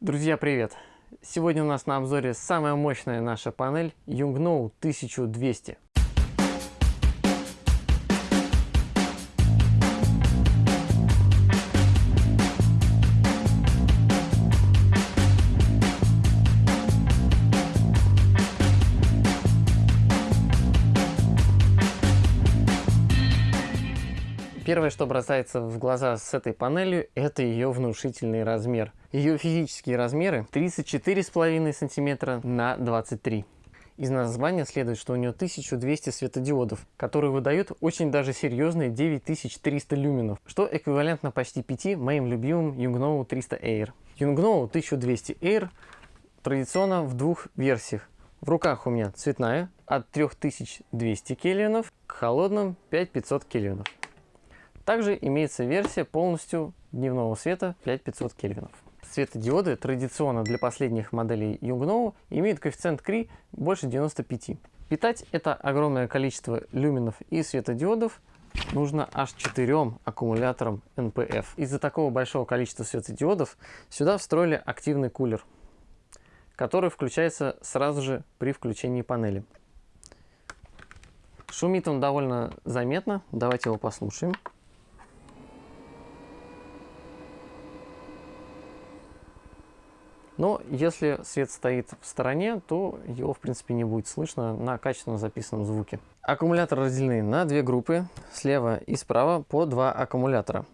Друзья, привет! Сегодня у нас на обзоре самая мощная наша панель Yungno 1200. Первое, что бросается в глаза с этой панелью, это ее внушительный размер. Ее физические размеры 34,5 см на 23 из названия следует, что у нее 1200 светодиодов, которые выдают очень даже серьезные 9300 люменов, что эквивалентно почти 5 моим любимым Yungno 300 Air. Yungno 1200 Air традиционно в двух версиях. В руках у меня цветная от 3200 кельвинов к холодным 5500 кельвинов. Также имеется версия полностью дневного света 5500 кельвинов. Светодиоды традиционно для последних моделей Yungno имеют коэффициент Кри больше 95. Питать это огромное количество люминов и светодиодов нужно аж четырем аккумуляторам NPF. Из-за такого большого количества светодиодов сюда встроили активный кулер, который включается сразу же при включении панели. Шумит он довольно заметно, давайте его послушаем. Но если свет стоит в стороне, то его в принципе не будет слышно на качественно записанном звуке. Аккумуляторы разделены на две группы, слева и справа по два аккумулятора.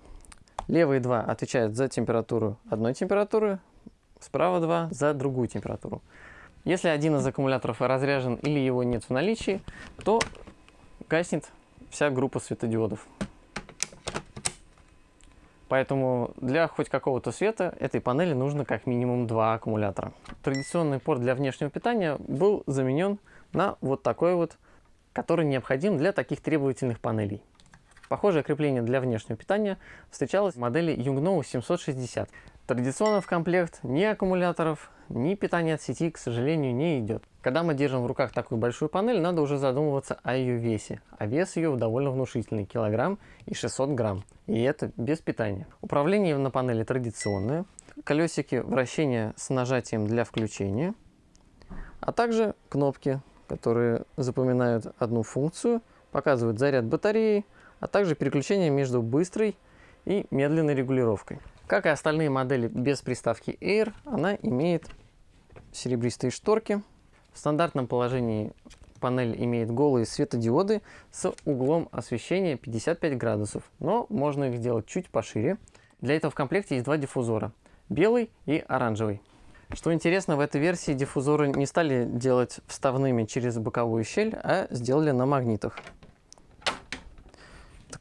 Левые два отвечают за температуру одной температуры, справа два за другую температуру. Если один из аккумуляторов разряжен или его нет в наличии, то гаснет вся группа светодиодов. Поэтому для хоть какого-то света этой панели нужно как минимум два аккумулятора. Традиционный порт для внешнего питания был заменен на вот такой вот, который необходим для таких требовательных панелей. Похожее крепление для внешнего питания встречалось в модели Yungno 760. Традиционно в комплект ни аккумуляторов, ни питания от сети, к сожалению, не идет. Когда мы держим в руках такую большую панель, надо уже задумываться о ее весе. А вес ее довольно внушительный, килограмм и 600 грамм. И это без питания. Управление на панели традиционное. Колесики вращения с нажатием для включения. А также кнопки, которые запоминают одну функцию, показывают заряд батареи, а также переключение между быстрой и медленной регулировкой. Как и остальные модели без приставки Air, она имеет серебристые шторки. В стандартном положении панель имеет голые светодиоды с углом освещения 55 градусов, но можно их сделать чуть пошире. Для этого в комплекте есть два диффузора, белый и оранжевый. Что интересно, в этой версии диффузоры не стали делать вставными через боковую щель, а сделали на магнитах.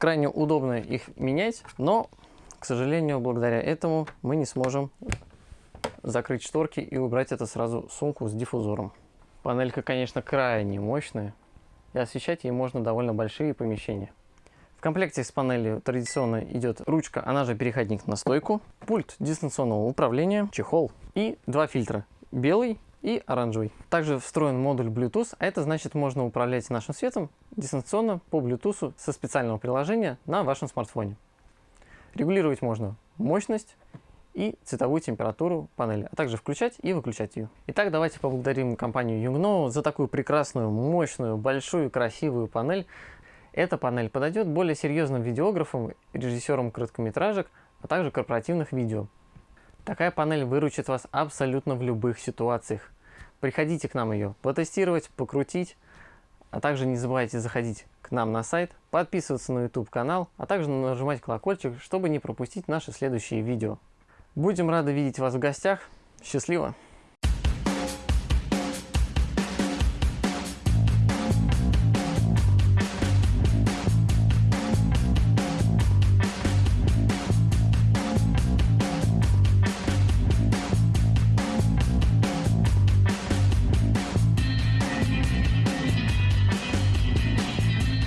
Крайне удобно их менять, но к сожалению, благодаря этому мы не сможем закрыть шторки и убрать это сразу сумку с диффузором. Панелька, конечно, крайне мощная, и освещать ей можно довольно большие помещения. В комплекте с панелью традиционно идет ручка, она же переходник на стойку, пульт дистанционного управления, чехол и два фильтра, белый и оранжевый. Также встроен модуль Bluetooth, а это значит можно управлять нашим светом дистанционно по Bluetooth со специального приложения на вашем смартфоне. Регулировать можно мощность и цветовую температуру панели, а также включать и выключать ее. Итак, давайте поблагодарим компанию Yungno за такую прекрасную, мощную, большую, красивую панель. Эта панель подойдет более серьезным видеографам, режиссерам короткометражек, а также корпоративных видео. Такая панель выручит вас абсолютно в любых ситуациях. Приходите к нам ее потестировать, покрутить, а также не забывайте заходить к нам на сайт, подписываться на YouTube канал, а также нажимать колокольчик, чтобы не пропустить наши следующие видео. Будем рады видеть вас в гостях. Счастливо!